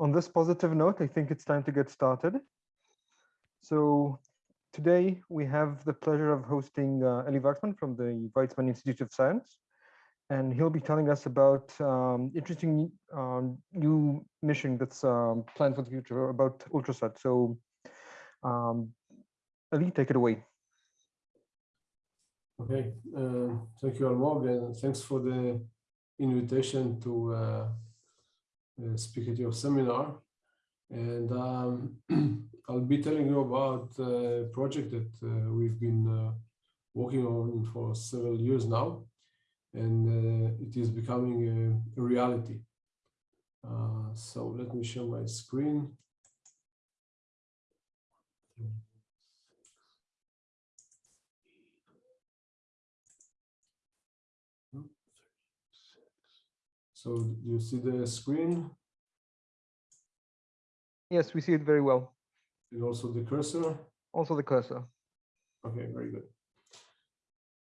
On this positive note, I think it's time to get started. So today we have the pleasure of hosting uh, Eli Waxman from the Weizmann Institute of Science. And he'll be telling us about um, interesting um, new mission that's um, planned for the future about Ultrasat. So um, Eli, take it away. Okay, uh, thank you, Almog, and thanks for the invitation to uh, uh, speak at your seminar. And um, I'll be telling you about a project that uh, we've been uh, working on for several years now, and uh, it is becoming a, a reality. so let me share my screen. So do you see the screen? Yes, we see it very well. And also the cursor? Also the cursor. Okay, very good.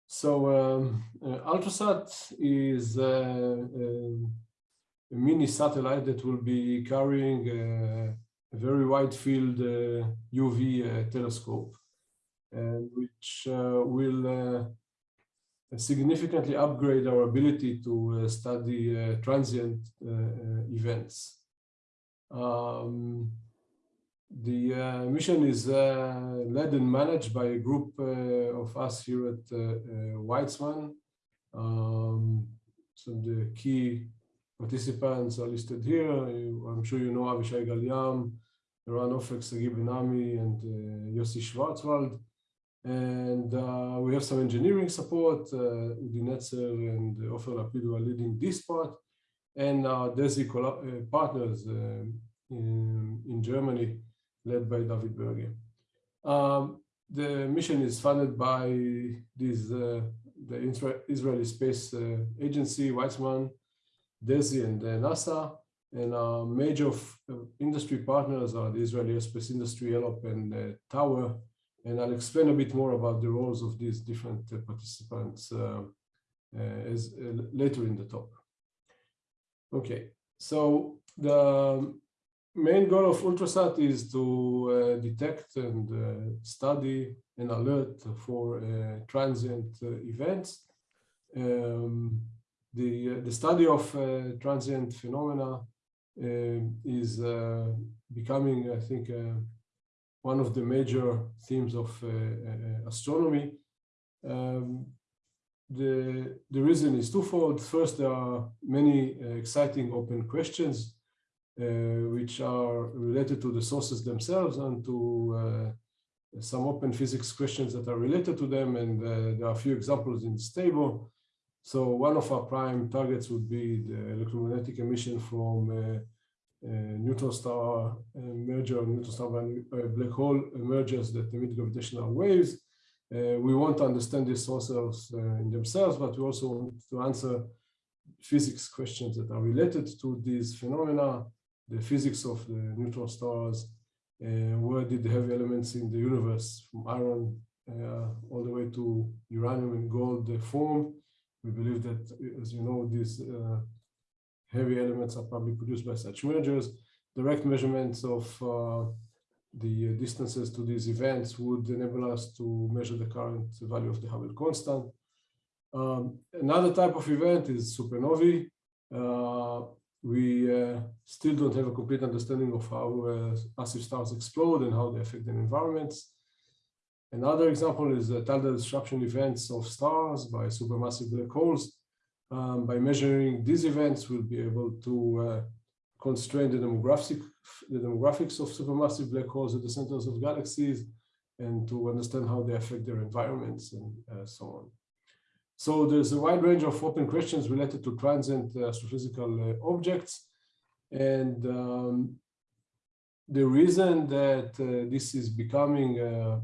So um, uh, Ultrasat is uh, um, a mini satellite that will be carrying uh, a very wide field UV uh, uh, telescope, and which uh, will significantly upgrade our ability to uh, study uh, transient uh, events. Um, the uh, mission is uh, led and managed by a group uh, of us here at Weizmann. Um, so the key participants are listed here. I'm sure you know Avishay Gal-Yam, Eran Ofek, Sagi Ben-Ami, and Yossi Schwarzwald. And uh, we have some engineering support. Uh, Udi Netzer and Ofer Lapid are leading this part. And our DESY uh, partners uh, in, in, Germany, led by David Berge. Um, the mission is funded by this, uh, the Israeli Space uh, Agency, Weizmann, DESY, and NASA. And our major industry partners are the Israeli Space Industry, ELOP, and Tower, and I'll explain a bit more about the roles of these different uh, participants uh, uh, as later in the talk. Okay, so the main goal of Ultrasat is to detect and study and alert for transient events. Um, the, the study of uh, transient phenomena uh, is uh, becoming, I think, one of the major themes of uh, uh, astronomy. Um, the, the reason is twofold. First, there are many uh, exciting open questions which are related to the sources themselves and to some open physics questions that are related to them, and uh, there are a few examples in this table. So one of our prime targets would be the electromagnetic emission from neutron star merger, neutron star uh, black hole mergers that emit gravitational waves. we want to understand these sources in themselves, but we also want to answer physics questions that are related to these phenomena, the physics of the neutron stars, uh, where did the heavy elements in the universe from iron uh, all the way to uranium and gold uh, form. We believe that, as you know, these heavy elements are probably produced by such mergers. Direct measurements of uh, the distances to these events would enable us to measure the current value of the Hubble constant. Um, another type of event is supernovae. Uh, we uh, still don't have a complete understanding of how uh, massive stars explode and how they affect their environments. Another example is the tidal disruption events of stars by supermassive black holes um, by measuring these events, we'll be able to uh, constrain the demographic, the demographics of supermassive black holes at the centers of galaxies and to understand how they affect their environments and uh, so on. So there's a wide range of open questions related to transient uh, astrophysical uh, objects. And um, the reason that uh, this is becoming, uh,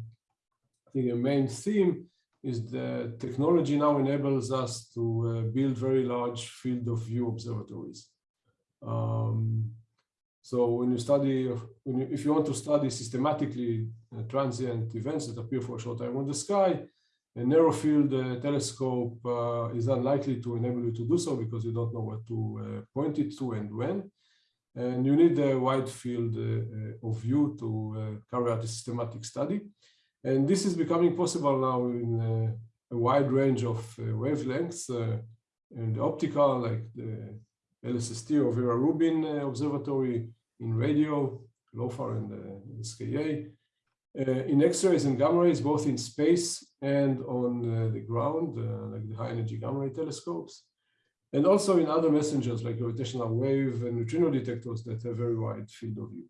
I think, a main theme is the technology now enables us to uh, build very large field of view observatories. Um, so when you study, when you, if you want to study systematically uh, transient events that appear for a short time on the sky, a narrow field uh, telescope uh, is unlikely to enable you to do so because you don't know what to uh, point it to and when. And you need a wide field uh, of view to carry out a systematic study. And this is becoming possible now in uh, a wide range of wavelengths and optical, like the LSST or Vera Rubin Observatory, in radio, LOFAR and SKA, uh, in X-rays and gamma rays, both in space and on uh, the ground, uh, like the high energy gamma ray telescopes, and also in other messengers like gravitational wave and neutrino detectors that have very wide field of view.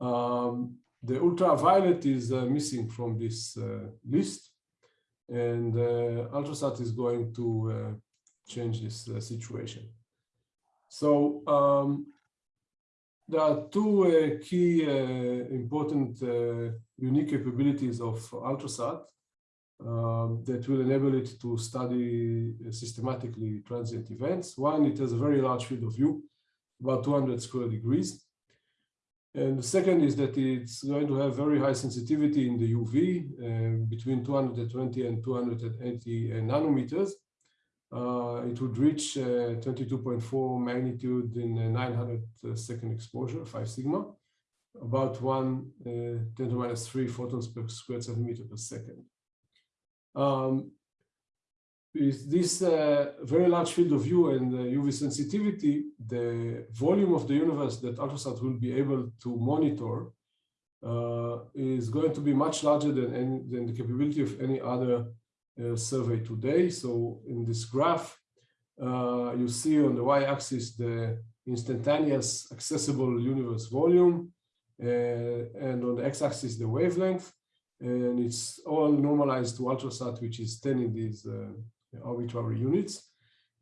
Um, the ultraviolet is uh, missing from this uh, list, and uh, Ultrasat is going to change this situation. So um, there are two uh, key uh, important uh, unique capabilities of Ultrasat um, that will enable it to study systematically transient events. One, it has a very large field of view, about 200 square degrees. And the second is that it's going to have very high sensitivity in the UV, uh, between 220 and 280 nanometers, uh, it would reach uh, 22.4 magnitude in a 900 uh, exposure, 5 sigma, about 1 uh, 10 to minus 3 photons per square centimeter per second. Um, with this uh, very large field of view and UV sensitivity, the volume of the universe that Ultrasat will be able to monitor uh, is going to be much larger than, any, than the capability of any other uh, survey today. So in this graph, uh, you see on the y-axis the instantaneous accessible universe volume, uh, and on the x-axis the wavelength, and it's all normalized to ultrasat, which is 10 in these arbitrary units.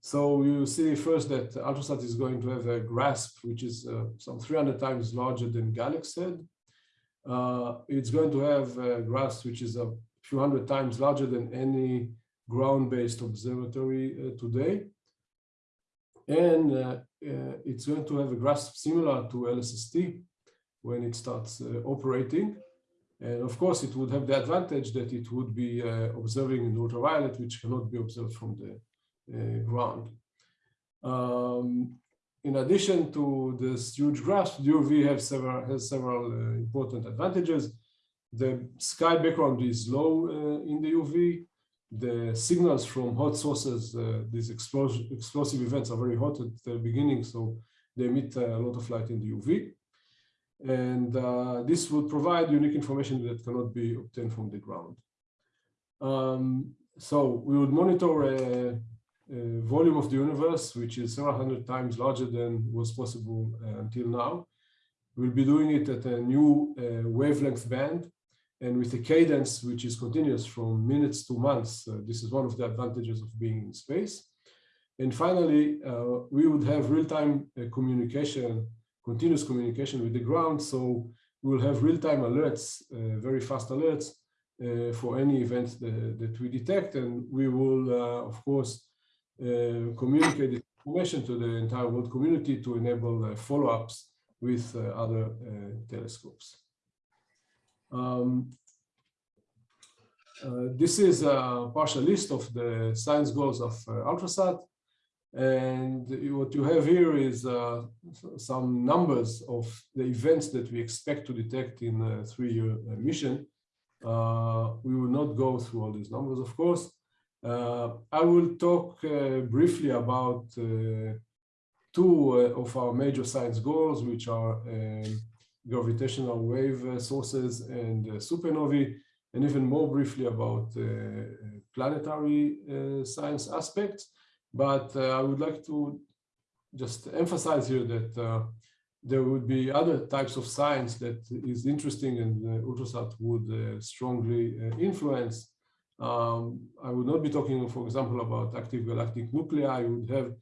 So you see first that ultrasat is going to have a grasp, which is uh, some 300 times larger than GALEX had. Uh, it's going to have a grasp, which is a few hundred times larger than any ground-based observatory uh, today. And uh, uh, it's going to have a grasp similar to LSST when it starts operating. And of course, it would have the advantage that it would be uh, observing in ultraviolet, which cannot be observed from the uh, ground. Um, in addition to this huge grasp, UV have several, has several uh, important advantages. The sky background is low in the UV. The signals from hot sources, uh, these explosive events are very hot at the beginning, so they emit a lot of light in the UV. And uh, this would provide unique information that cannot be obtained from the ground. Um, so we would monitor a, a, volume of the universe, which is several hundred times larger than was possible uh, until now. We'll be doing it at a new uh, wavelength band and with a cadence which is continuous from minutes to months. Uh, this is one of the advantages of being in space. And finally, uh, we would have real-time uh, communication, continuous communication with the ground. So we will have real-time alerts, uh, very fast alerts uh, for any events that, that, we detect. And we will, uh, of course, communicate this information to the entire world community to enable follow-ups with other telescopes. Um, uh, this is a partial list of the science goals of uh, Ultrasat. And what you have here is uh, some numbers of the events that we expect to detect in a three-year uh, mission. Uh, we will not go through all these numbers, of course. Uh, I will talk briefly about two of our major science goals, which are um, gravitational wave uh, sources and uh, supernovae, and even more briefly about uh, planetary science aspects. But I would like to just emphasize here that there would be other types of science that is interesting and uh, Ultrasat would uh, strongly uh, influence. Um, I would not be talking, for example, about active galactic nuclei. I would have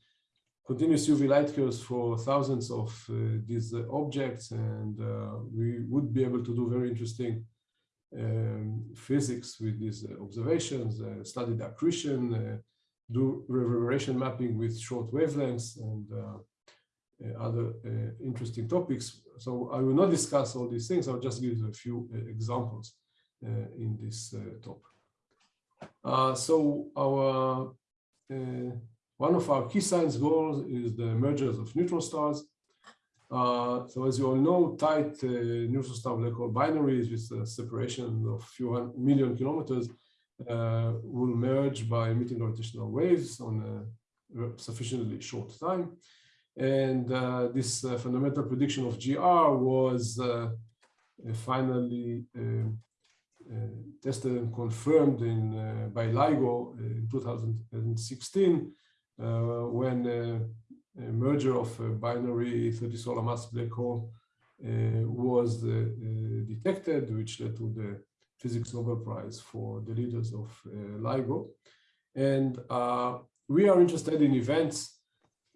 continuous UV light curves for thousands of uh, these uh, objects, and uh, we would be able to do very interesting um, physics with these observations, study the accretion, do reverberation mapping with short wavelengths, and other interesting topics. So I will not discuss all these things. I'll just give a few examples in this talk. Uh, so our uh, one of our key science goals is the mergers of neutron stars. Uh, so as you all know, tight uh, neutron star black hole binaries with a separation of few million kilometers uh, will merge by emitting gravitational waves on a sufficiently short time. And uh, this uh, fundamental prediction of GR was uh, finally tested and confirmed in by LIGO in 2016 when a merger of a binary 30 solar mass black hole uh, was uh, detected, which led to the Physics Nobel Prize for the leaders of uh, LIGO. And we are interested in events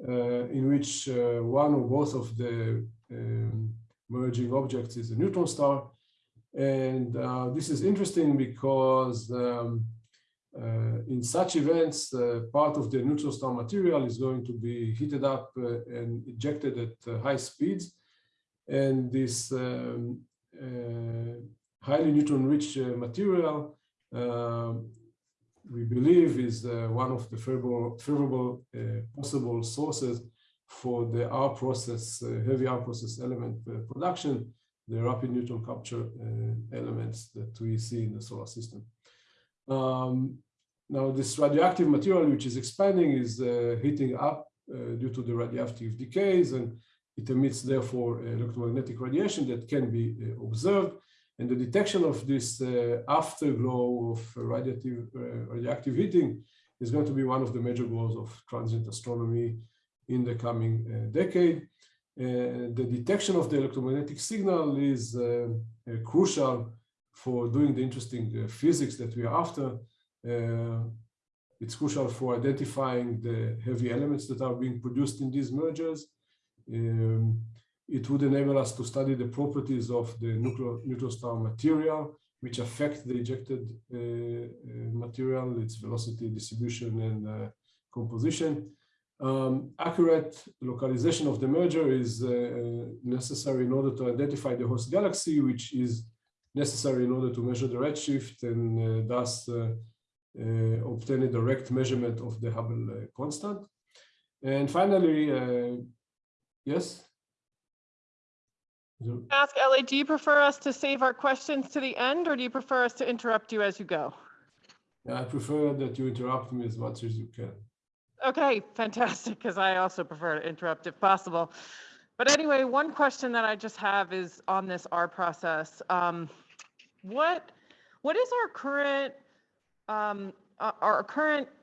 in which one or both of the um, merging objects is a neutron star. And uh, this is interesting because um, uh, in such events, uh, part of the neutron star material is going to be heated up uh, and ejected at high speeds. And this um, highly neutron-rich material, we believe, is one of the favorable, favorable possible sources for the R process, heavy R process element production, the rapid neutron capture elements that we see in the solar system. Um, now, this radioactive material, which is expanding, is uh, heating up uh, due to the radioactive decays, and it emits, therefore, electromagnetic radiation that can be uh, observed. And the detection of this uh, afterglow of radioactive, uh, radioactive heating is going to be one of the major goals of transient astronomy in the coming uh, decade. the detection of the electromagnetic signal is crucial for doing the interesting physics that we are after, uh, it's crucial for identifying the heavy elements that are being produced in these mergers. Um, it would enable us to study the properties of the nuclear, neutron star material, which affect the ejected uh, uh, material, its velocity distribution and uh, composition. Um, accurate localization of the merger is uh, necessary in order to identify the host galaxy, which is necessary in order to measure the redshift and uh, thus uh, obtain a direct measurement of the Hubble constant. And finally, yes? Ask Eli, do you prefer us to save our questions to the end or do you prefer us to interrupt you as you go? I prefer that you interrupt me as much as you can. Okay, fantastic, because I also prefer to interrupt if possible. But anyway, one question that I just have is on this R process. Um, what what is our current um, our current uh,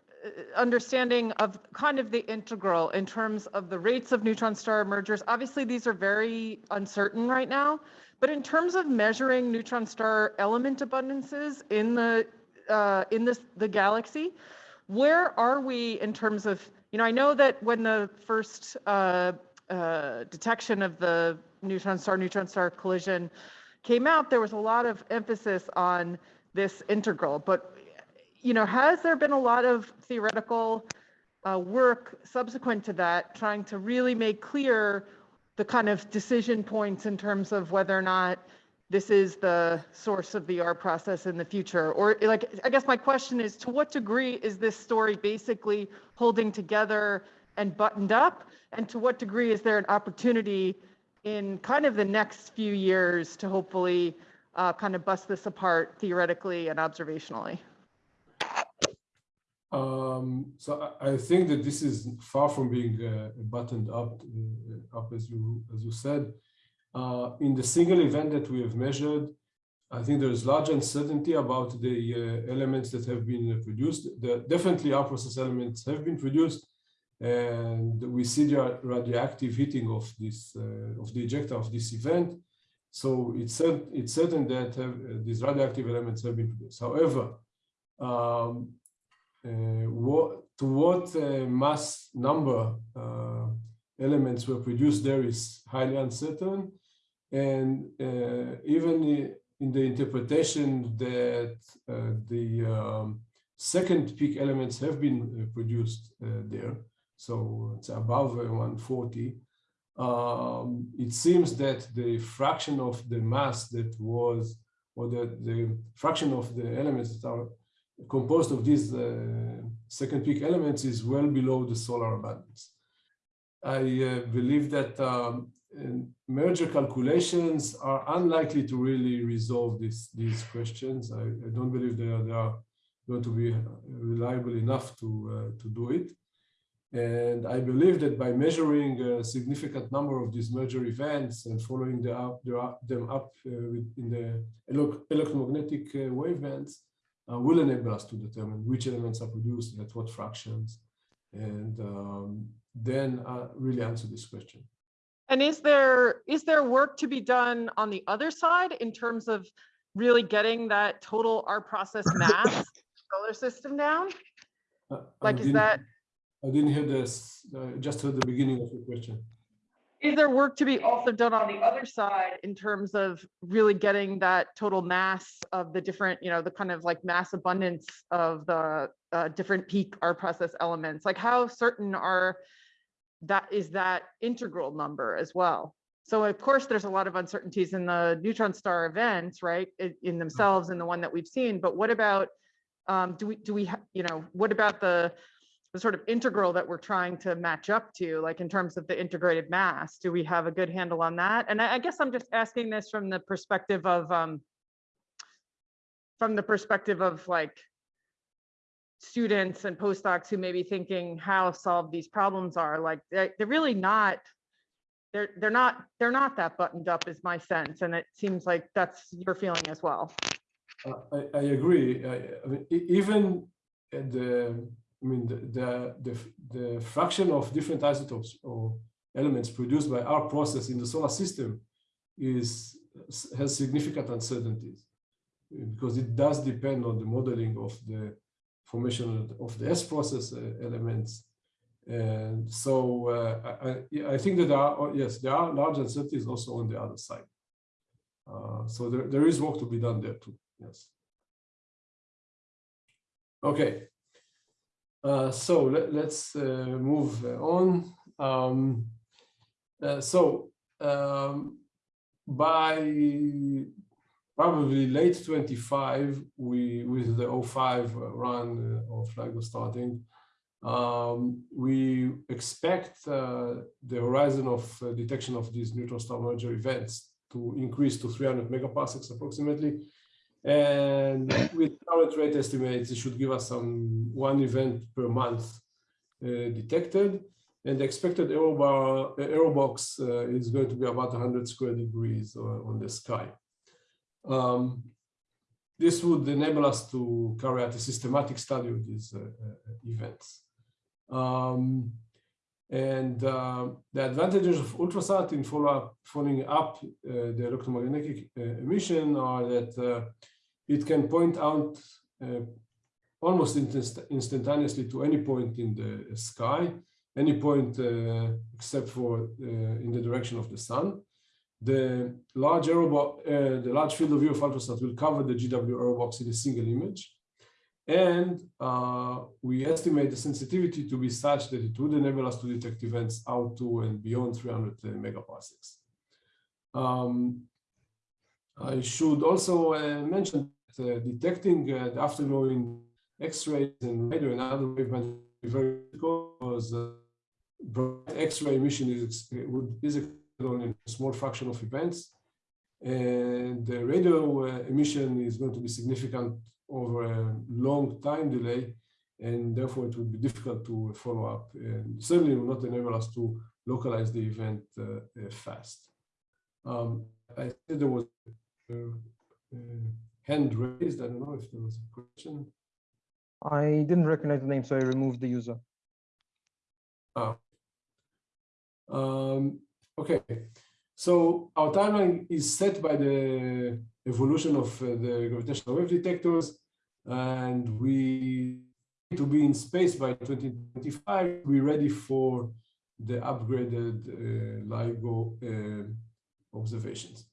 understanding of kind of the integral in terms of the rates of neutron star mergers. Obviously, these are very uncertain right now, but in terms of measuring neutron star element abundances in the uh, in this the galaxy, where are we in terms of you know I know that when the first uh, uh, detection of the neutron star neutron star collision came out, there was a lot of emphasis on this integral, but you know, has there been a lot of theoretical uh, work subsequent to that trying to really make clear the kind of decision points in terms of whether or not this is the source of the R process in the future? Or like, I guess my question is, to what degree is this story basically holding together and buttoned up? And to what degree is there an opportunity in kind of the next few years to hopefully uh, kind of bust this apart theoretically and observationally? Um, so I, I, think that this is far from being uh, buttoned up, uh, up as you as you said. Uh, in the single event that we have measured, I think there is large uncertainty about the uh, elements that have been produced. The, definitely, R process elements have been produced, and we see the radioactive heating of this uh, of the ejecta of this event. So it's it's certain that have, uh, these radioactive elements have been produced. However, um, uh, what, to what uh, mass number uh, elements were produced there is highly uncertain. And even in the interpretation that the um, second peak elements have been produced there, so it's above 140, um, it seems that the fraction of the mass that was, or the, the fraction of the elements that are composed of these uh, second peak elements is well below the solar abundance. I uh, believe that um, merger calculations are unlikely to really resolve this, these questions. I, I don't believe they are, they are going to be reliable enough to, uh, to do it. And I believe that by measuring a significant number of these merger events and following the up, the, them up uh, in the electromagnetic uh, wavebands uh, will enable us to determine which elements are produced at what fractions and um, then uh, really answer this question. And is there is there work to be done on the other side in terms of really getting that total R process mass solar system down? Uh, Like, I is that, I didn't hear this, uh, just heard the beginning of the question. Is there work to be also done on the other side in terms of really getting that total mass of the different, you know, the kind of like mass abundance of the uh, different peak R process elements? Like how certain are that is that integral number as well? So of course, there's a lot of uncertainties in the neutron star events, right, in, in themselves and the one that we've seen. But what about, um, do we, do we, you know, what about the, the sort of integral that we're trying to match up to, like in terms of the integrated mass? Do we have a good handle on that? And I, I guess I'm just asking this from the perspective of, um, from the perspective of like students and postdocs who may be thinking how solved these problems are, like they're, they're really not, they're, they're not, they're not that buttoned up is my sense. And it seems like that's your feeling as well. Uh, I, I agree. I, I mean, even at the, I mean, the, the, the, the fraction of different isotopes or elements produced by R process in the solar system is has significant uncertainties because it does depend on the modeling of the formation of the S process uh, elements. And so uh, I, I- think that there are, yes, there are large uncertainties also on the other side. Uh, so there, there is work to be done there too, yes. Okay. Uh, so let, us uh, move on. Um, uh, so um, by probably late 25, we with the O5 run uh, of LIGO starting, um, we expect uh, the horizon of uh, detection of these neutron star merger events to increase to 300 megaparsecs approximately. And with current rate estimates, it should give us some one event per month uh, detected. And the expected error, bar, uh, error box uh, is going to be about 100 square degrees uh, on the sky. Um, this would enable us to carry out a systematic study of these uh, uh, events. Um, and uh, the advantages of ultrasat in follow up, following up uh, the electromagnetic emission are that it can point out uh, almost inst instantaneously to any point in the sky, any point uh, except for in the direction of the sun. The large box, the large field of view of ultrasat will cover the GW error box in a single image. And uh, we estimate the sensitivity to be such that it would enable us to detect events out to and beyond 300 megaparsecs. Um, I should also uh, mention uh, detecting uh, the afterglowing X-rays and radio and other wavebands is very difficult because bright X-ray emission is, is only a small fraction of events. And the radio emission is going to be significant over a long time delay, and therefore it would be difficult to follow up and certainly will not enable us to localize the event uh, uh, fast. Um, I think there was a, a hand raised. I don't know if there was a question. I didn't recognize the name, so I removed the user. Ah. Um, okay, so our timeline is set by the evolution of uh, the gravitational wave detectors, and we need to be in space by 2025. We're ready for the upgraded uh, LIGO uh, observations.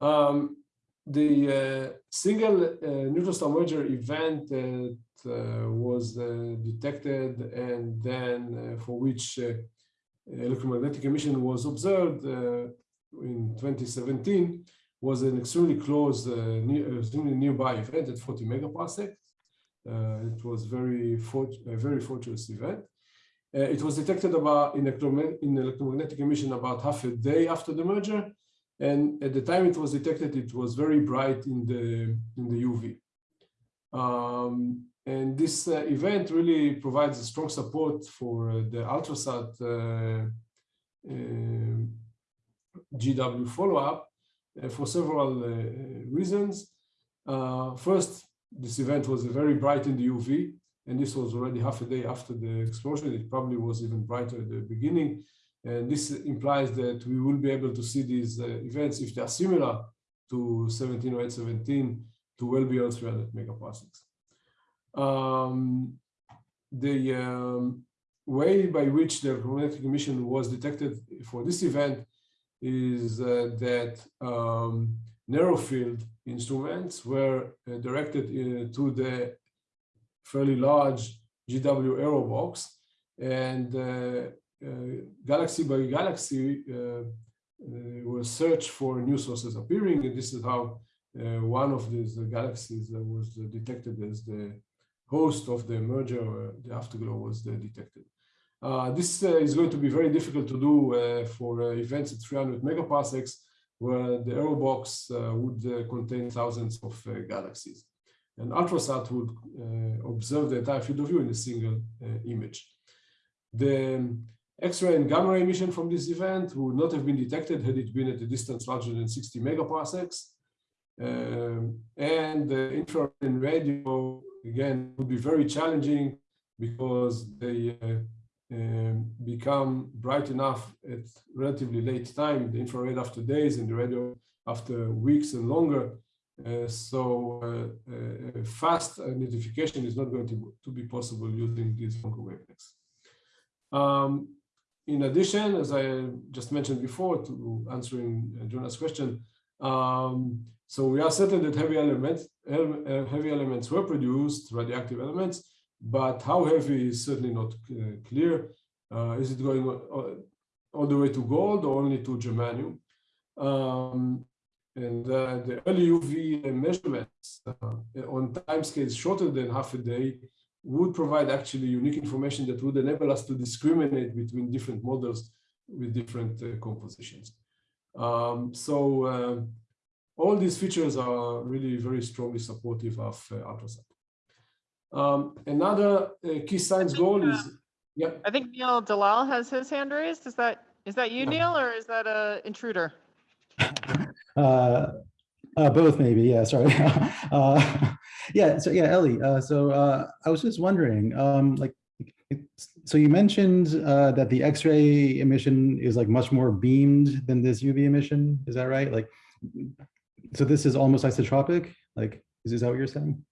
Um, the uh, single uh, neutron star merger event that uh, was detected and then for which electromagnetic emission was observed in 2017 was an extremely close, near, extremely nearby event at 40 megaparsecs. It was very, a very fortuitous event. Uh, it was detected about in electromagnetic emission about half a day after the merger. And at the time it was detected, it was very bright in the, in the UV. Um, and this uh, event really provides a strong support for uh, the Ultrasat uh, uh GW follow-up uh, for several reasons. first, this event was very bright in the UV, and this was already half a day after the explosion. It probably was even brighter at the beginning. And this implies that we will be able to see these uh, events if they are similar to 170817 to well beyond 300 megaparsecs. Um, the um, way by which the electromagnetic emission was detected for this event is uh, that um, narrow field instruments were uh, directed uh, to the fairly large GW error box and uh, Uh, galaxy by galaxy uh, uh was searched for new sources appearing and this is how uh, one of these galaxies was detected as the host of the merger, the afterglow was detected. Uh, this uh, is going to be very difficult to do uh, for events at 300 megaparsecs, where the error box would contain thousands of galaxies. And Ultrasat would observe the entire field of view in a single image. The X-ray and gamma ray emission from this event would not have been detected had it been at a distance larger than 60 megaparsecs. Um, and the infrared and radio again, would be very challenging because they uh, um, become bright enough at relatively late time, the infrared after days and the radio after weeks and longer. Uh, so uh, uh fast identification is not going to, to be possible using these longer wavelengths. Um, in addition, as I just mentioned before, to answering Jonah's question, um, so we are certain that heavy elements, uh, heavy elements were produced, radioactive elements, but how heavy is certainly not uh, clear. Uh, is it going all the way to gold or only to germanium? Um, and uh, the early UV measurements uh, on timescales shorter than half a day would provide actually unique information that would enable us to discriminate between different models with different uh, compositions. Um, so all these features are really very strongly supportive of uh, Ultrasat. Um, another uh, key science goal is, uh, yeah. I think Neil Dalal has his hand raised. Is that is that you, Neil, or is that a intruder? uh, uh, both maybe, yeah, sorry. yeah, so yeah, Eli, uh, so uh, I was just wondering, um, like, so you mentioned uh, that the X-ray emission is like much more beamed than this UV emission, is that right? Like, so this is almost isotropic? Like, is, is that what you're saying?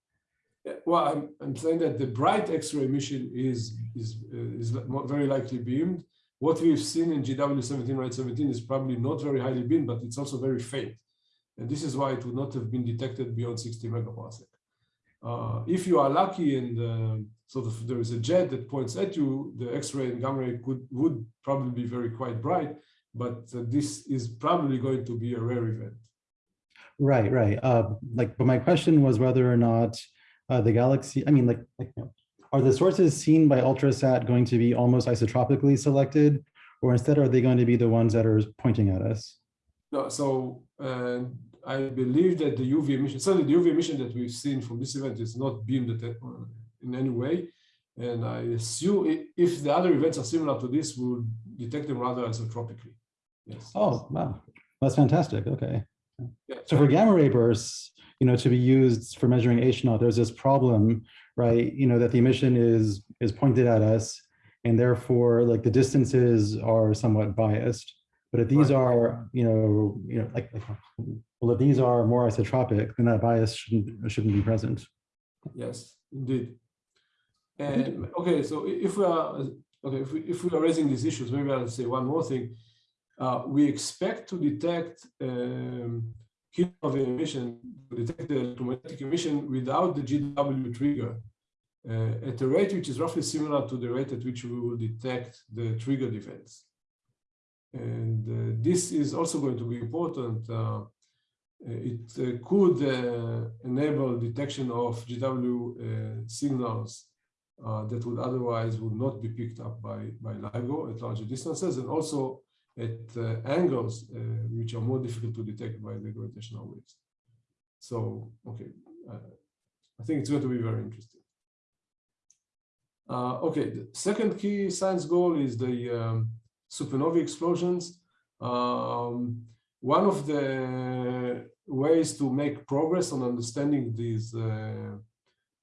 Well, I'm, I'm saying that the bright X-ray emission is, is, uh, is very likely beamed. What we've seen in GW17 right 17 is probably not very highly beamed, but it's also very faint. And this is why it would not have been detected beyond 60 megaparsec. Uh, if you are lucky and uh, sort of there is a jet that points at you, the X-ray and gamma ray could would probably be very quite bright, but uh, this is probably going to be a rare event. Right, right. Uh, like, but my question was whether or not uh, the galaxy, I mean, like, like you know, are the sources seen by Ultrasat going to be almost isotropically selected, or instead are they going to be the ones that are pointing at us? No, so uh, I believe that the UV emission, certainly the UV emission that we've seen from this event is not beamed uh, in any way. And I assume if the other events are similar to this, we'll detect them rather isotropically. Yes. Oh, wow. That's fantastic. Okay. Yeah. So for gamma ray bursts, you know, to be used for measuring H naught, there's this problem, right? You know, that the emission is is pointed at us, and therefore, like the distances are somewhat biased. But if these right. are, you know, you know, like, like, well, if these are more isotropic, then that bias shouldn't shouldn't be present. Yes, indeed. And okay, so if we are okay, if we if we are raising these issues, maybe I'll say one more thing uh, we expect to detect um, of emission, detect the electromagnetic emission without the GW trigger uh, at a rate which is roughly similar to the rate at which we will detect the triggered events. And uh, this is also going to be important. Uh, it uh, could uh, enable detection of GW signals that would otherwise would not be picked up by, by LIGO at larger distances and also at angles which are more difficult to detect by the gravitational waves. So, okay, I think it's going to be very interesting. Uh, okay, the second key science goal is the um, supernovae explosions. Um, one of the ways to make progress on understanding these uh,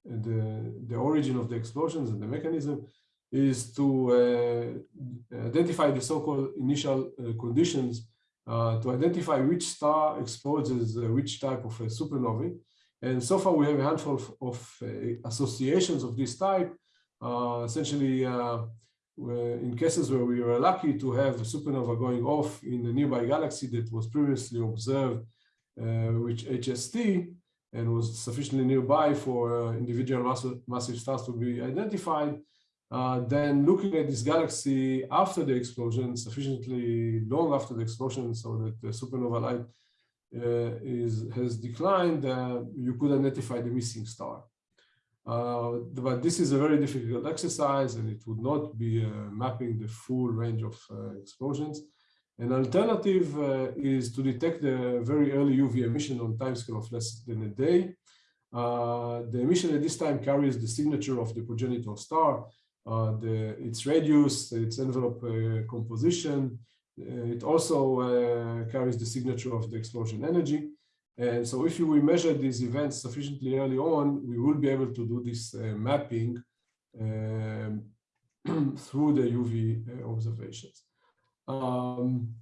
the the origin of the explosions and the mechanism is to uh, identify the so-called initial uh, conditions uh, to identify which star exposes uh, which type of supernovae. And so far we have a handful of, of uh, associations of this type, essentially in cases where we were lucky to have a supernova going off in a nearby galaxy that was previously observed uh, with HST and was sufficiently nearby for uh, individual massive, massive stars to be identified, uh, then looking at this galaxy after the explosion, sufficiently long after the explosion, so that the supernova light uh, is has declined, uh, you could identify the missing star. Uh, but this is a very difficult exercise and it would not be uh, mapping the full range of uh, explosions. An alternative uh, is to detect the very early UV emission on timescale of less than a day. Uh, the emission at this time carries the signature of the progenitor star, uh, the, its radius, its envelope composition. it also carries the signature of the explosion energy. And so if we measure these events sufficiently early on, we will be able to do this uh, mapping um, through the UV uh, observations. Um,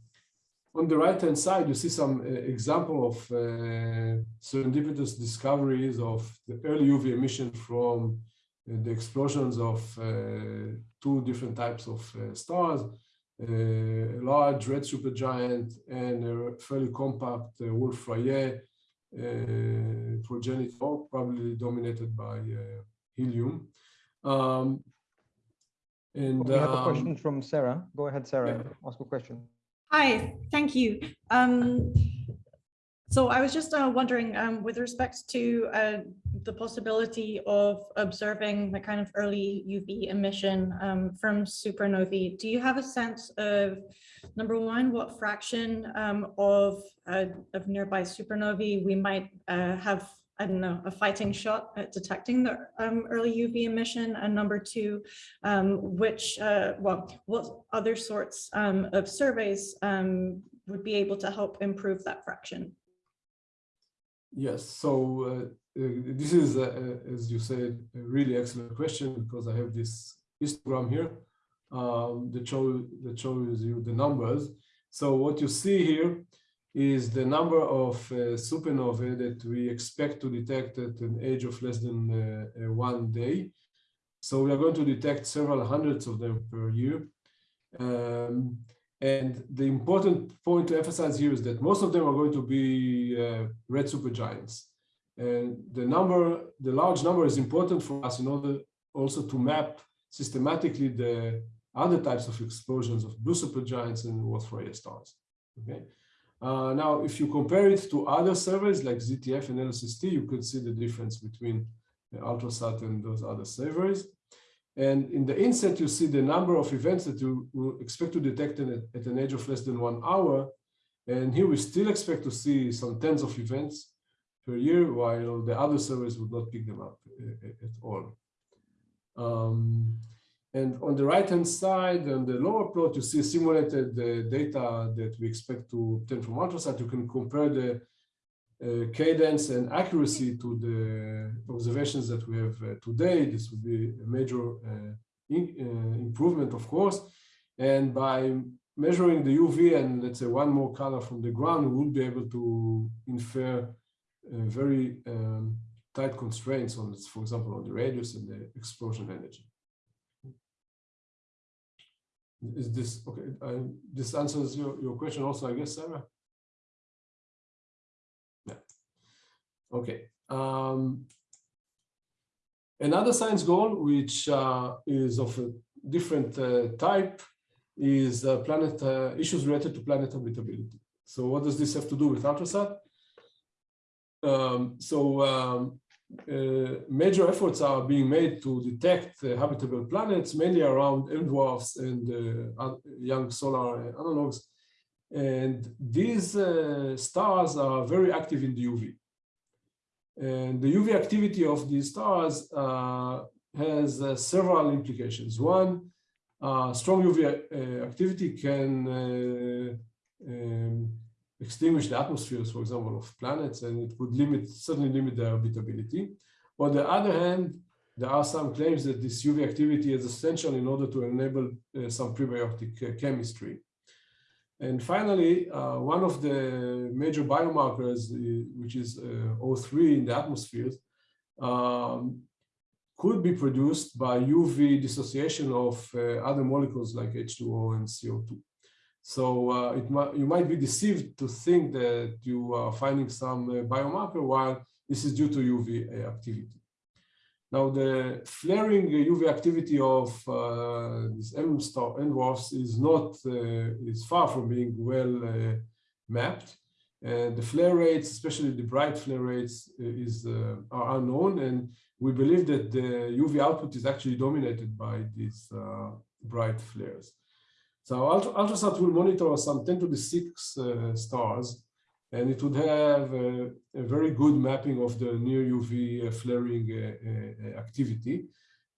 on the right-hand side, you see some uh, example of uh, serendipitous discoveries of the early UV emission from uh, the explosions of uh, two different types of stars, a large red supergiant and a fairly compact Wolf-Rayet uh, progenitor, probably dominated by uh, helium. Um, and we have a question um, from Sarah. Go ahead, Sarah. Yeah. Ask a question. Hi, thank you. Um, so I was just uh, wondering, um, with respect to uh, the possibility of observing the kind of early UV emission um, from supernovae, do you have a sense of, number one, what fraction um, of, uh, of nearby supernovae we might uh, have, I don't know, a fighting shot at detecting the um, early UV emission? And number two, um, which, uh, well, what other sorts um, of surveys would be able to help improve that fraction? Yes, so uh, uh, this is, uh, as you said, a really excellent question because I have this histogram here um, that, show, that shows you the numbers. So what you see here is the number of uh, supernovae that we expect to detect at an age of less than uh, one day. So we are going to detect several hundreds of them per year. Um, and the important point to emphasize here is that most of them are going to be uh, red supergiants. And the number, the large number is important for us in order also to map systematically the other types of explosions of blue supergiants and Wolf-Rayet stars. Okay. Uh, now, if you compare it to other surveys like ZTF and LSST, you can see the difference between the Ultrasat and those other surveys. And in the inset, you see the number of events that you will expect to detect at, at an age of less than one hour. And here we still expect to see some tens of events per year, while the other surveys would not pick them up uh, at all. Um, and on the right-hand side, on the lower plot, you see simulated uh, data that we expect to obtain from Ultrasat. You can compare the cadence and accuracy to the observations that we have uh, today. This would be a major uh, in, improvement, of course. And by measuring the UV and let's say one more color from the ground, we would be able to infer very um, tight constraints on, for example, on the radius and the explosion energy. Is this okay? Uh, this answers your, your question also, I guess, Sarah? Okay. Um, another science goal, which uh, is of a different uh, type, is uh, planet uh, issues related to planet habitability. So what does this have to do with Ultrasat? Um, so um, uh, major efforts are being made to detect uh, habitable planets, mainly around M dwarfs and young solar analogs. And these stars are very active in the UV. And the UV activity of these stars uh, has uh, several implications. One, strong UV activity can um, extinguish the atmospheres, for example, of planets, and it would limit, certainly limit their habitability. On the other hand, there are some claims that this UV activity is essential in order to enable uh, some prebiotic uh, chemistry. And finally, uh, one of the major biomarkers, uh, which is uh, O3 in the atmosphere, um, could be produced by UV dissociation of uh, other molecules like H2O and CO2. So uh, it you might be deceived to think that you are finding some uh, biomarker while this is due to UV activity. Now the flaring UV activity of uh, this M star N dwarfs is not uh, is far from being well uh, mapped. And the flare rates, especially the bright flare rates, is are unknown, and we believe that the UV output is actually dominated by these bright flares. So Ultrasat will monitor some 10 to the 6 uh, stars, and it would have a, a, very good mapping of the near UV uh, flaring uh, uh, activity.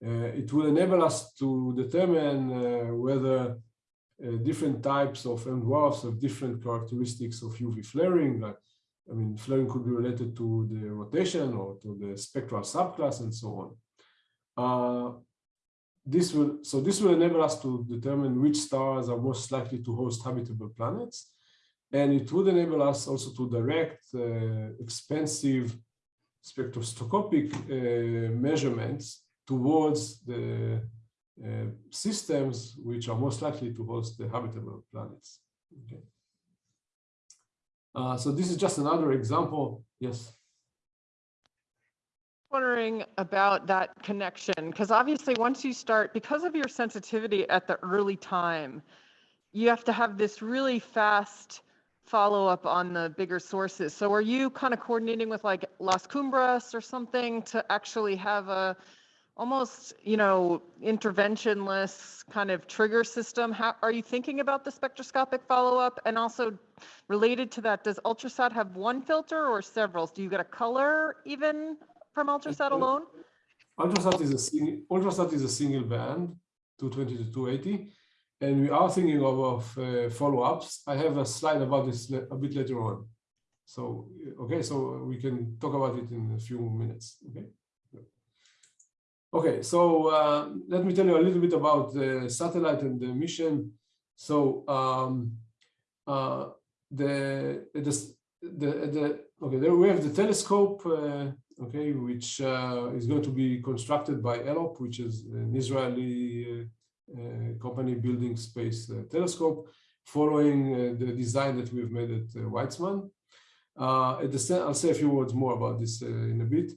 It will enable us to determine whether different types of M dwarfs have different characteristics of UV flaring. I mean, flaring could be related to the rotation or to the spectral subclass and so on. This will so this will enable us to determine which stars are most likely to host habitable planets and it would enable us also to direct uh, expensive spectroscopic uh, measurements towards the uh, systems which are most likely to host the habitable planets. Okay. Uh, so this is just another example. Yes. Wondering about that connection because obviously once you start because of your sensitivity at the early time you have to have this really fast follow up on the bigger sources. So are you kind of coordinating with like las cumbres or something to actually have a almost you know interventionless kind of trigger system? How are you thinking about the spectroscopic follow-up? And also related to that does ultrasat have one filter or several? Do you get a color even from Ultrasat alone? Ultrasat is a single, Ultrasat is a single band, 220 to 280, and we are thinking of, of uh, follow-ups. I have a slide about this a bit later on. So, okay, so we can talk about it in a few minutes, okay? Okay, so uh, let me tell you a little bit about the satellite and the mission. So um, uh, the, the, the, the, okay, there we have the telescope uh, okay, which uh, is going to be constructed by ELOP, which is an Israeli uh, uh, Uh, company building space uh, telescope, following uh, the design that we've made at Weizmann. at the I'll say a few words more about this in a bit.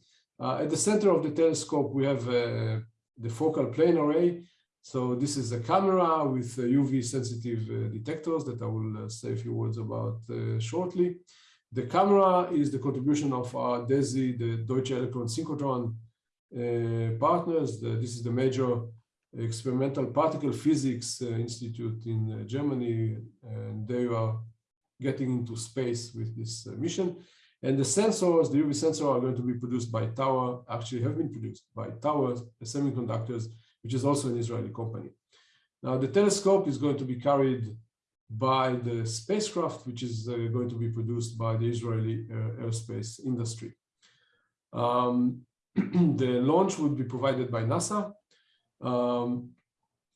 at the center of the telescope, we have the focal plane array, so this is a camera with UV sensitive uh, detectors that I will uh, say a few words about uh, shortly. The camera is the contribution of our DESY, the Deutsche Elektron Synchrotron uh, partners. The, this is the major experimental particle physics uh, institute in uh, Germany, and they are getting into space with this uh, mission. And the sensors, the UV sensors are going to be produced by Tower, actually have been produced by Tower Semiconductors, which is also an Israeli company. Now the telescope is going to be carried by the spacecraft, which is uh, going to be produced by the Israeli uh, aerospace industry. Um, the launch would be provided by NASA, um,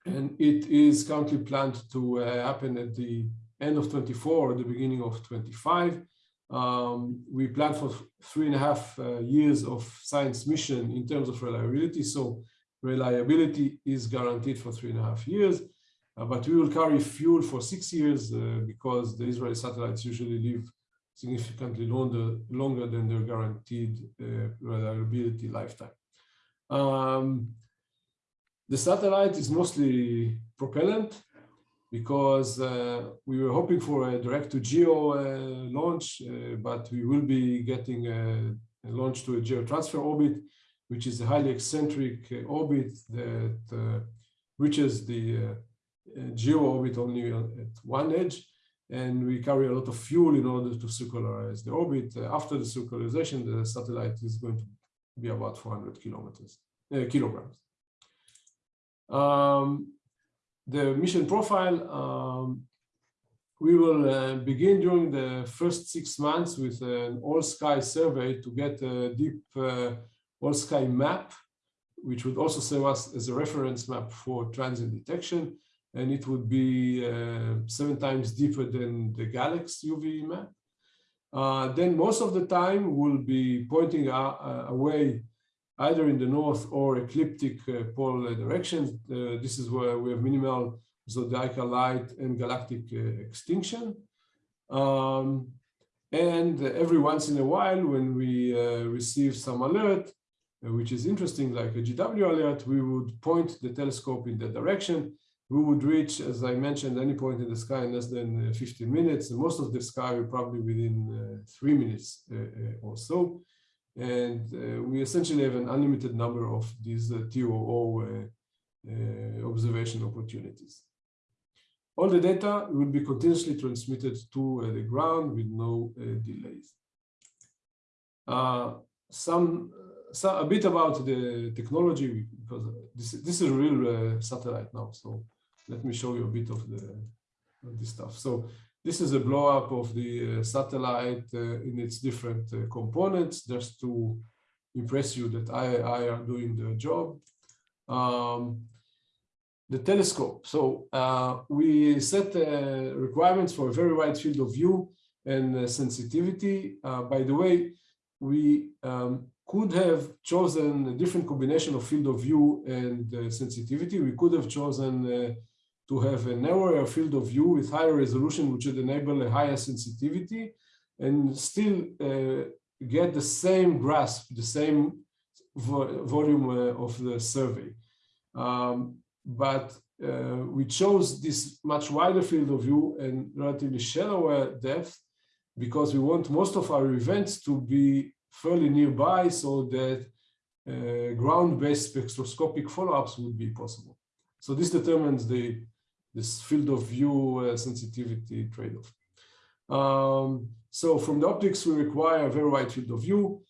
and it is currently planned to uh, happen at the end of 24 or the beginning of 25. Um, we plan for three and a half uh, years of science mission in terms of reliability. So reliability is guaranteed for three and a half years. Uh, but we will carry fuel for six years uh, because the Israeli satellites usually live significantly longer, longer than their guaranteed uh, reliability lifetime. Um, the satellite is mostly propellant because uh, we were hoping for a direct to geo uh, launch, uh, but we will be getting a, launch to a geotransfer orbit, which is a highly eccentric uh, orbit that uh, reaches the uh, geo orbit only at one edge. And we carry a lot of fuel in order to circularize the orbit. after the circularization, the satellite is going to be about 400 kilometers, kilograms. Um, the mission profile, um, we will uh, begin during the first six months with an all sky survey to get a deep uh, all sky map, which would also serve us as a reference map for transient detection. And it would be uh, seven times deeper than the GALEX UV map. Uh, then most of the time we'll be pointing uh, away either in the north or ecliptic uh, pole directions. Uh, this is where we have minimal zodiacal light and galactic uh, extinction. Um, and every once in a while, when we receive some alert, which is interesting, like a GW alert, we would point the telescope in that direction. We would reach, as I mentioned, any point in the sky in less than 15 minutes. And most of the sky probably within uh, three minutes uh, or so. And uh, we essentially have an unlimited number of these uh, TOO uh, uh, observation opportunities. All the data will be continuously transmitted to uh, the ground with no delays. some, a bit about the technology because this this is a real satellite now. So let me show you a bit of the of this stuff. So this is a blow up of the uh, satellite uh, in its different uh, components, just to impress you that I, I am doing the job. Um, the telescope. So uh, we set uh, requirements for a very wide field of view and uh, sensitivity. by the way, we um, could have chosen a different combination of field of view and sensitivity. We could have chosen to have a narrower field of view with higher resolution, which would enable a higher sensitivity and still uh, get the same grasp, the same vo volume uh, of the survey. Um, but uh, we chose this much wider field of view and relatively shallower depth because we want most of our events to be fairly nearby so that uh, ground-based spectroscopic follow-ups would be possible. So this determines the this field of view uh, sensitivity trade-off. Um, so from the optics, we require a very wide field of view.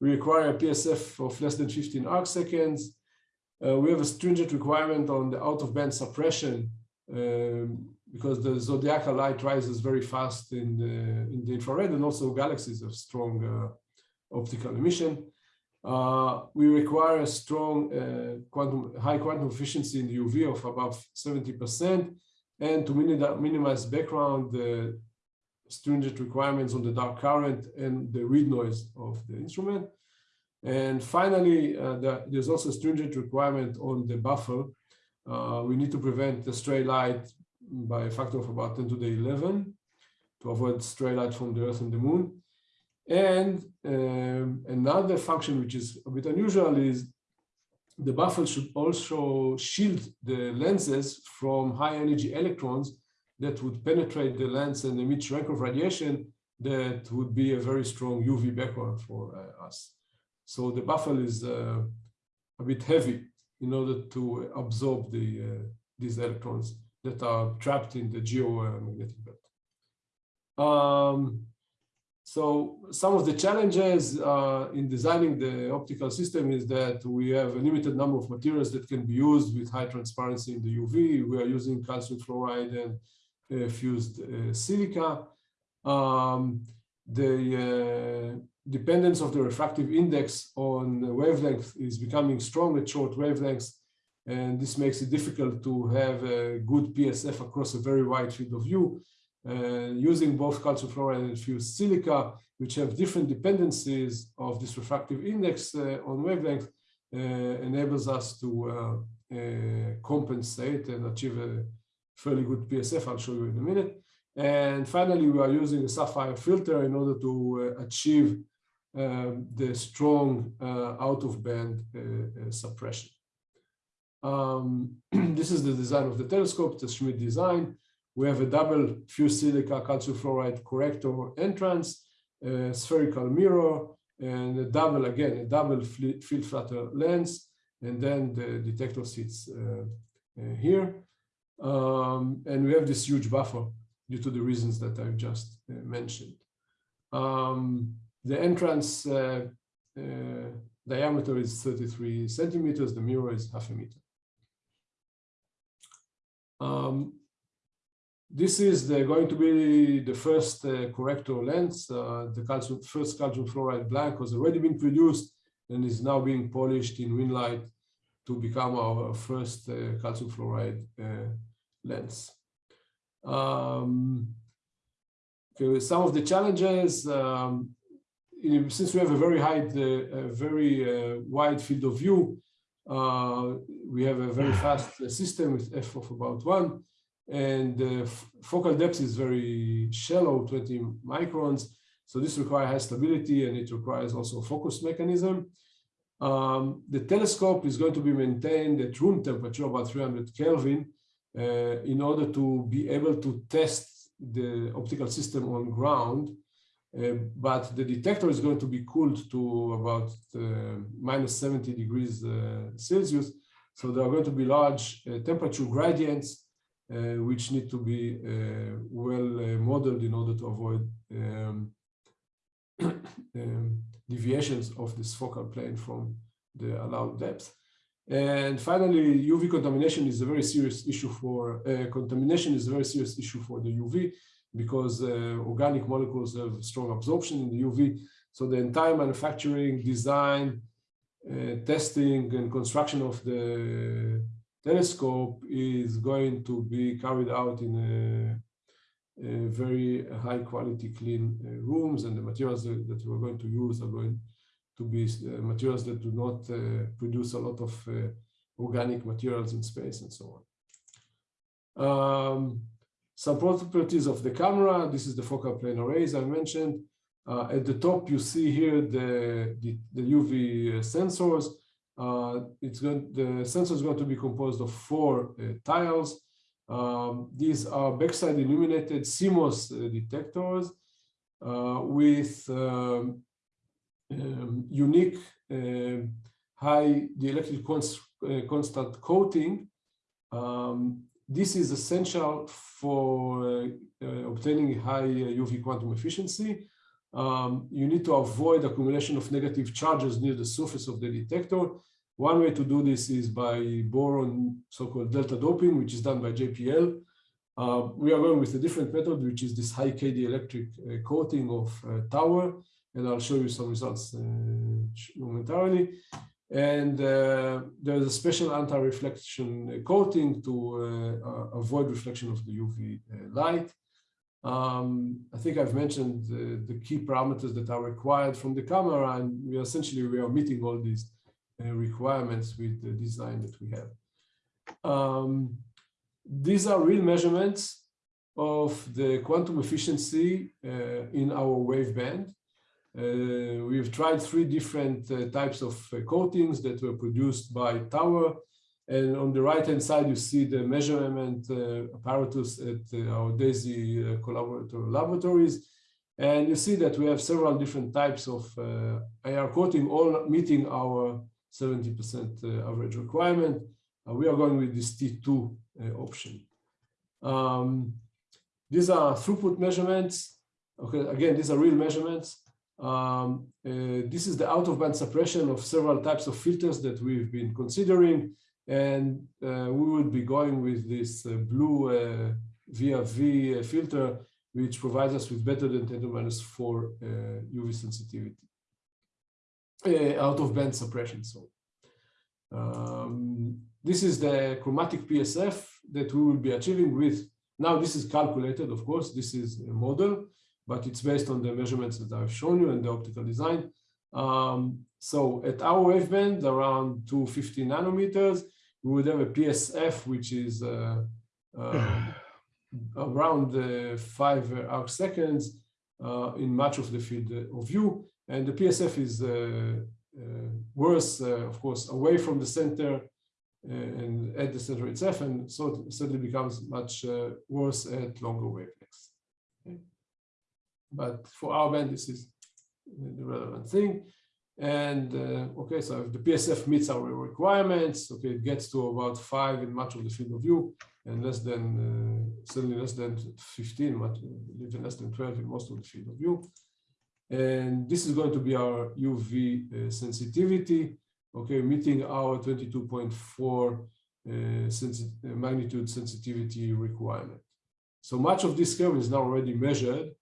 We require a PSF of less than 15 arc seconds. Uh, we have a stringent requirement on the out-of-band suppression um, because the zodiacal light rises very fast in the, in the infrared and also galaxies have strong uh, optical emission. Uh, we require a strong uh, quantum, high quantum efficiency in the UV of above 70%, and to minimize background uh, stringent requirements on the dark current and the read noise of the instrument. And finally, uh, the, there's also a stringent requirement on the buffer. Uh, we need to prevent the stray light by a factor of about 10 to the 11 to avoid stray light from the Earth and the Moon. And um, another function which is a bit unusual is the buffer should also shield the lenses from high energy electrons that would penetrate the lens and emit Cherenkov radiation that would be a very strong UV background for uh, us. So the buffer is uh, a bit heavy in order to absorb the uh, these electrons that are trapped in the geomagnetic belt. Um, so some of the challenges uh, in designing the optical system is that we have a limited number of materials that can be used with high transparency in the UV. We are using calcium fluoride and uh, fused uh, silica. Um, the uh, dependence of the refractive index on wavelength is becoming strong at short wavelengths. And this makes it difficult to have a good PSF across a very wide field of view. Uh, using both calcium fluoride and fused silica, which have different dependencies of this refractive index uh, on wavelength, uh, enables us to compensate and achieve a fairly good PSF. I'll show you in a minute. And finally, we are using a sapphire filter in order to achieve um, the strong uh, out-of-band uh, uh, suppression. Um, this is the design of the telescope, the Schmidt design. We have a double fused silica calcium fluoride corrector entrance, a spherical mirror, and a double, again, a double field flattener lens, and then the detector sits uh, uh, here. Um, and we have this huge buffer due to the reasons that I've just uh, mentioned. Um, the entrance uh, uh, diameter is 33 centimeters, the mirror is half a meter. Um, this is the, going to be the first uh, corrector lens. Uh, the calcium, first calcium fluoride blank has already been produced and is now being polished in Winlight to become our first uh, calcium fluoride uh, lens. Um, okay, some of the challenges, um, in- since we have a very high, uh, a very uh, wide field of view, uh, we have a very fast uh, system with f of about one, and the focal depth is very shallow, 20 microns. So this requires high stability, and it requires also a focus mechanism. Um, the telescope is going to be maintained at room temperature, about 300 Kelvin, uh, in order to be able to test the optical system on ground. Uh, but the detector is going to be cooled to about uh, minus 70 degrees uh, Celsius. So there are going to be large uh, temperature gradients, which need to be uh, well uh, modeled in order to avoid um, um, deviations of this focal plane from the allowed depth. And finally, UV contamination is a very serious issue for uh, contamination is a very serious issue for the UV because uh, organic molecules have strong absorption in the UV. So the entire manufacturing, design, uh, testing, and construction of the telescope is going to be carried out in a, a very high quality, clean uh, rooms, and the materials that, we're going to use are going to be uh, materials that do not uh, produce a lot of uh, organic materials in space and so on. Um, some properties of the camera. This is the focal plane arrays I mentioned. Uh, at the top, you see here the, the, the UV sensors. Uh, it's going, the sensor is going to be composed of four uh, tiles. Um, these are backside illuminated CMOS uh, detectors uh, with um, um, unique um, high dielectric const, uh, constant coating. Um, this is essential for uh, uh, obtaining high UV quantum efficiency. Um, you need to avoid accumulation of negative charges near the surface of the detector. One way to do this is by boron so-called delta doping, which is done by JPL. Uh, we are going with a different method, which is this high K dielectric uh, coating of uh, tower, and I'll show you some results uh, momentarily. And uh, there's a special anti-reflection coating to uh, avoid reflection of the UV light. Um, I think I've mentioned the, the, key parameters that are required from the camera, and we essentially we are meeting all these uh, requirements with the design that we have. Um, these are real measurements of the quantum efficiency uh, in our waveband. Uh, we've tried three different uh, types of uh, coatings that were produced by Tower. And on the right-hand side, you see the measurement uh, apparatus at uh, our DESY uh, collaborator laboratories. And you see that we have several different types of AR coating, all meeting our 70% average requirement. we are going with this T2 option. Um, these are throughput measurements. Okay, again, these are real measurements. Um, uh, this is the out of band suppression of several types of filters that we've been considering. And uh, we would be going with this uh, blue VRV uh, filter, which provides us with better than 10 to minus 4 UV uh, sensitivity. Uh, out of band suppression, so. Um, this is the chromatic PSF that we will be achieving with, now this is calculated, of course, this is a model, but it's based on the measurements that I've shown you and the optical design. Um, so at our waveband, around 250 nanometers, we would have a PSF, which is uh, uh, around uh, five arc seconds uh, in much of the field of view. And the PSF is uh, uh, worse, of course, away from the center and at the center itself, and so it suddenly becomes much worse at longer wavelengths. But for our band, this is the relevant thing. And uh, okay, so if the PSF meets our requirements, okay, it gets to about five in much of the field of view and less than, uh, certainly less than 15, much, even less than 12 in most of the field of view. And this is going to be our UV uh, sensitivity, okay, meeting our 22.4 uh, sensi magnitude sensitivity requirement. So much of this curve is now already measured.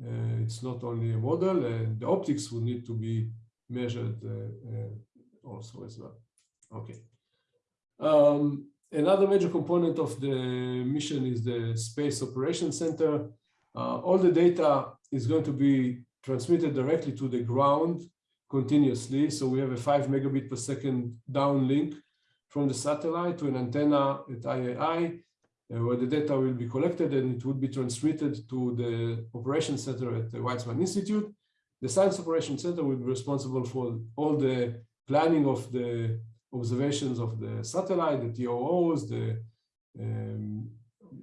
Uh, it's not only a model, and the optics will need to be measured uh, uh, also as well. Okay. Um, another major component of the mission is the Space Operations Center. Uh, all the data is going to be transmitted directly to the ground continuously. So we have a five megabit per second downlink from the satellite to an antenna at IAI, uh, where the data will be collected and it would be transmitted to the operations center at the Weizmann Institute. The Science Operations Center will be responsible for all the planning of the observations of the satellite, the TOOs, the um,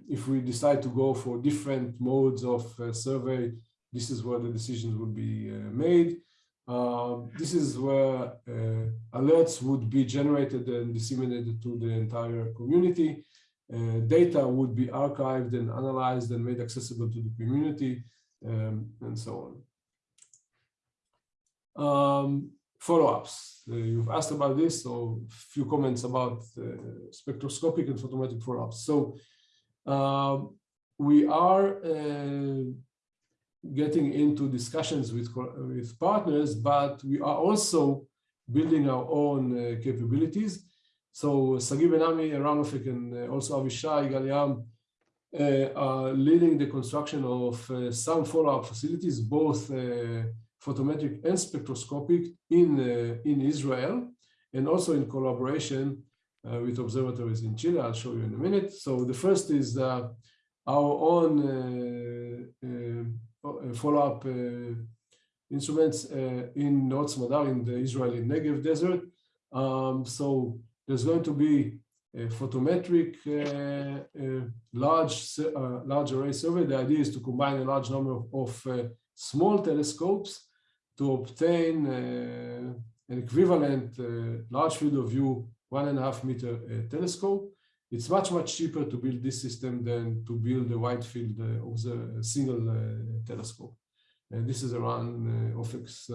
if we decide to go for different modes of uh, survey, this is where the decisions will be uh, made. Uh, this is where uh, alerts would be generated and disseminated to the entire community. Uh, data would be archived and analyzed and made accessible to the community um, and so on. Um, follow-ups. Uh, you've asked about this, so a few comments about spectroscopic and photometric follow-ups. So um, we are uh, getting into discussions with, with partners, but we are also building our own uh, capabilities. So Sagi Ben-Ami, Eran and uh, also Avishay Gal-Yam uh, are leading the construction of uh, some follow-up facilities, both uh, photometric and spectroscopic in, uh, in Israel, and also in collaboration with observatories in Chile. I'll show you in a minute. So the first is our own uh, follow-up uh, instruments uh, in Neot Smadar in the Israeli Negev desert. Um, so there's going to be a photometric uh, uh, large uh, large array survey. The idea is to combine a large number of, of small telescopes to obtain an equivalent large field of view one and a half meter telescope. It's much, much cheaper to build this system than to build a wide field uh, of the single uh, telescope. And this is Eran uh, Ofek's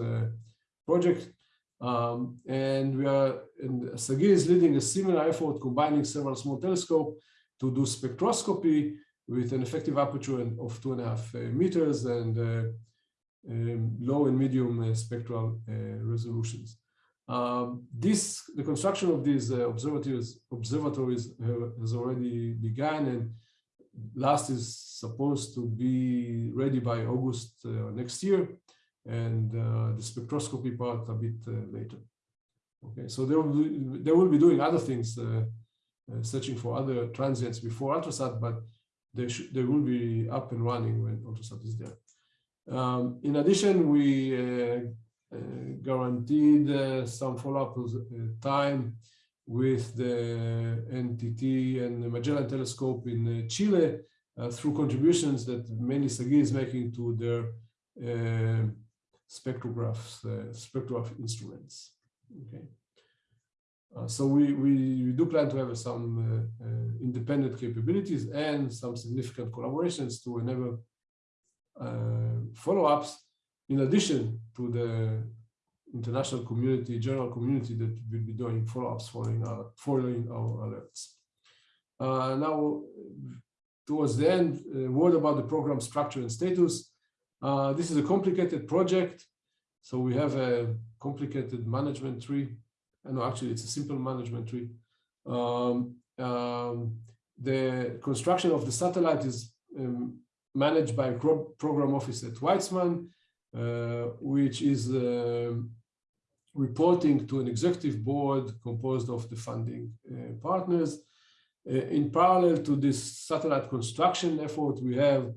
project. Um, and we are, and Sagi is leading a similar effort combining several small telescopes to do spectroscopy with an effective aperture of two and a half uh, meters and uh, um, low and medium uh, spectral resolutions. Um, this the construction of these uh, observatories observatories uh, has already begun and last is supposed to be ready by August uh, next year and uh, the spectroscopy part a bit uh, later. Okay, so they will be, they will be doing other things, uh, searching for other transients before ultrasat, but they they will be up and running when ultrasat is there. Um, in addition, we uh, guaranteed uh, some follow-up uh, time with the NTT and the Magellan telescope in Chile through contributions that mainly Sagi is making to their spectrographs, spectrograph instruments. Okay. Uh, so we, we, we, do plan to have some uh, uh, independent capabilities and some significant collaborations to enable follow-ups in addition to the international community, general community that will be doing follow-ups following our, following our alerts. Uh, now, towards the end, a word about the program structure and status. Uh, this is a complicated project. So we have a complicated management tree. And no, actually, it's a simple management tree. Um, um, the construction of the satellite is um, managed by program office at Weizmann. Uh, which is uh, reporting to an executive board composed of the funding uh, partners. in parallel to this satellite construction effort, we have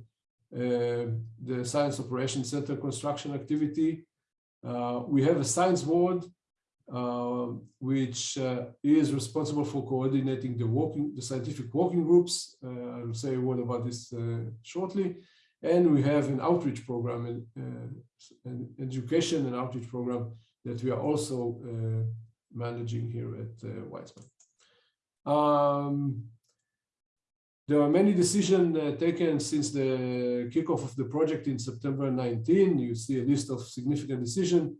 the Science Operations Center construction activity. we have a science board uh, which uh, is responsible for coordinating the working, the scientific working groups. Uh, I'll say a word about this shortly. And we have an outreach program, uh, an education and outreach program that we are also uh, managing here at uh, Weizmann. Um, there are many decisions uh, taken since the kickoff of the project in September 19. You see a list of significant decision,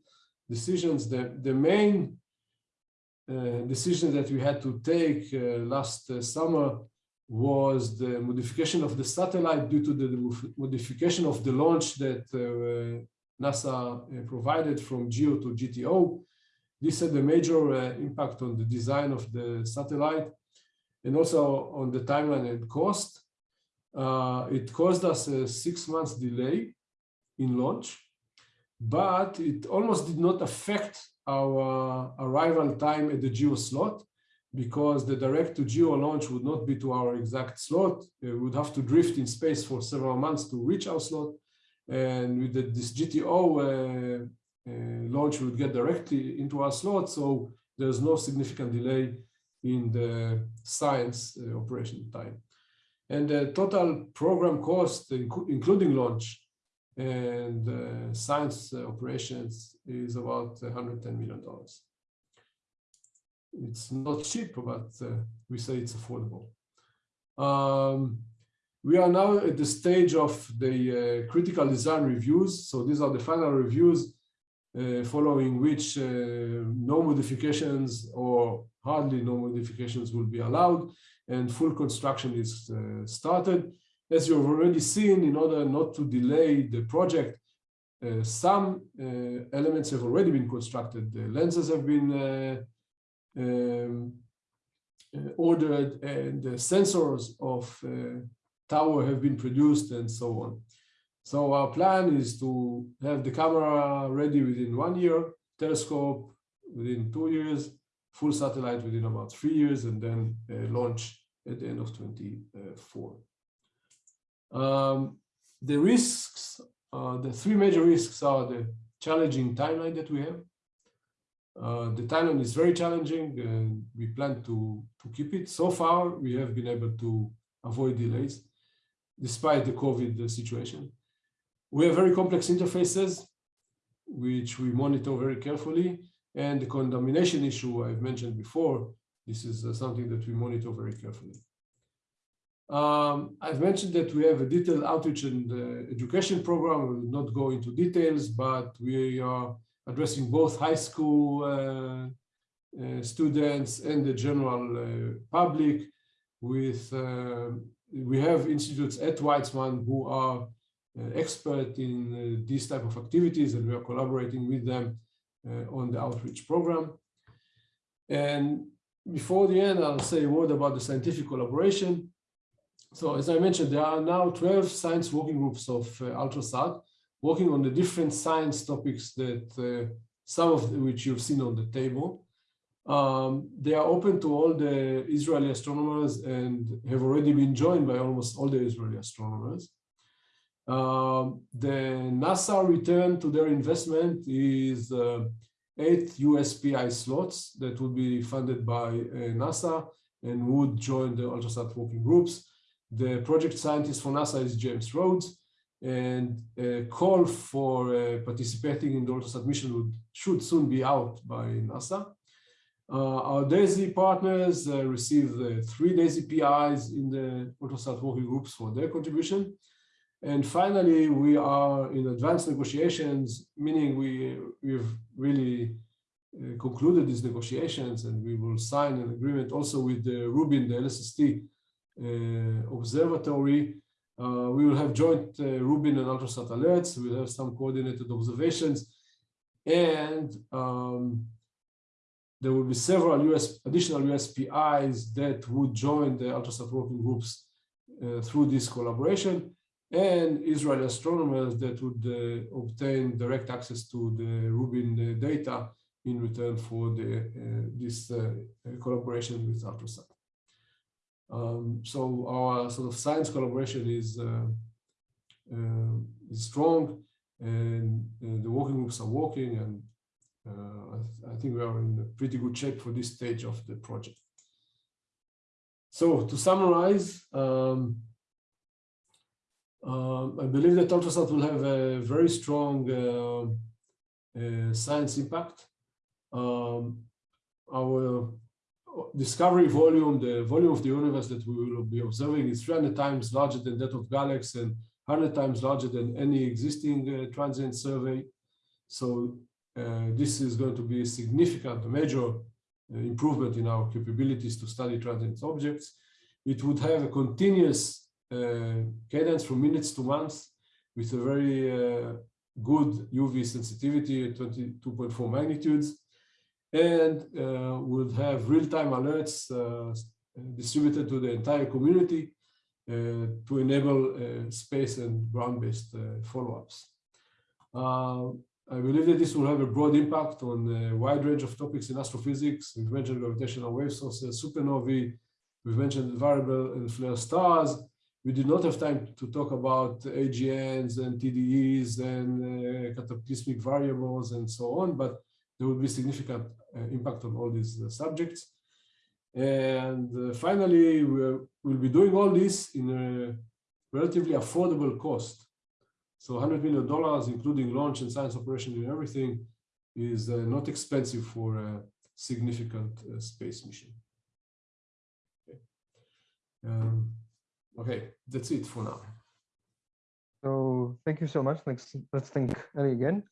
decisions. The, the main uh, decision that we had to take uh, last uh, summer was the modification of the satellite due to the modification of the launch that uh, NASA uh, provided from GEO to GTO. This had a major impact on the design of the satellite and also on the timeline and cost. Uh, it caused us a six months delay in launch, but it almost did not affect our arrival time at the geo slot because the direct to geo launch would not be to our exact slot. We would have to drift in space for several months to reach our slot. And with the, this GTO uh, uh, launch, we would get directly into our slot. So there's no significant delay in the science uh, operation time. And the total program cost, including launch and uh, science operations, is about $110 million. It's not cheap, but uh, we say it's affordable. Um, we are now at the stage of the uh, critical design reviews. So these are the final reviews uh, following which uh, no modifications or hardly no modifications will be allowed and full construction is uh, started. As you've already seen, in order not to delay the project, uh, some uh, elements have already been constructed. The lenses have been uh, um, uh, ordered and the sensors of tower have been produced and so on. So our plan is to have the camera ready within one year, telescope within two years, full satellite within about three years, and then uh, launch at the end of 24. Um, the risks, uh, the three major risks are the challenging timeline that we have. Uh, the timeline is very challenging and we plan to, to keep it. So far, we have been able to avoid delays despite the COVID situation. We have very complex interfaces, which we monitor very carefully. And the contamination issue I've mentioned before, this is uh, something that we monitor very carefully. Um, I've mentioned that we have a detailed outreach and uh, education program. We will not go into details, but we are addressing both high school uh, uh students and the general uh, public with, uh, we have institutes at Weizmann who are uh, expert in these type of activities and we are collaborating with them on the outreach program. And before the end, I'll say a word about the scientific collaboration. So as I mentioned, there are now 12 science working groups of uh, Ultrasat working on the different science topics that uh, some of which you've seen on the table. Um, they are open to all the Israeli astronomers and have already been joined by almost all the Israeli astronomers. Um, the NASA return to their investment is uh, eight USPI slots that would be funded by uh, NASA and would join the Ultrasat working groups. The project scientist for NASA is James Rhodes, and a call for uh, participating in the Ultrasat mission would, should soon be out by NASA. Uh, our DESY partners uh, received uh, three DESY PIs in the Ultrasat working groups for their contribution. And finally, we are in advanced negotiations, meaning we, we've really uh, concluded these negotiations and we will sign an agreement also with the Rubin, the LSST uh, observatory. Uh, we will have joint uh, Rubin and Ultrasat alerts. We'll have some coordinated observations. And um, there will be several US, additional USPIs that would join the Ultrasat working groups uh, through this collaboration and Israeli astronomers that would uh, obtain direct access to the Rubin uh, data in return for the, uh, this uh, collaboration with Ultrasat. Um, so our sort of science collaboration is, uh, uh, is strong and the working groups are working and I, I think we are in pretty good shape for this stage of the project. So to summarize, um, Um, I believe that ultrasat will have a very strong uh, uh, science impact. Um, our discovery volume, the volume of the universe that we will be observing is 300 times larger than that of GALEX and 100 times larger than any existing uh, transient survey. So uh, this is going to be a significant, major uh, improvement in our capabilities to study transient objects. It would have a continuous uh, cadence from minutes to months with a very uh, good UV sensitivity at 22.4 magnitudes and uh, would have real-time alerts uh, distributed to the entire community uh, to enable uh, space and ground-based uh, follow-ups. Uh, I believe that this will have a broad impact on a wide range of topics in astrophysics. We've mentioned gravitational wave sources, supernovae, we've mentioned variable and flare stars. We did not have time to talk about AGNs and TDEs and cataclysmic variables and so on, but there will be significant impact on all these uh, subjects. And uh, finally, we'll, we'll be doing all this in a relatively affordable cost. So 100 million dollars, including launch and science operation and everything, is not expensive for a significant space mission. Okay. Um, okay, that's it for now. So thank you so much. Let's let's thank Eli again.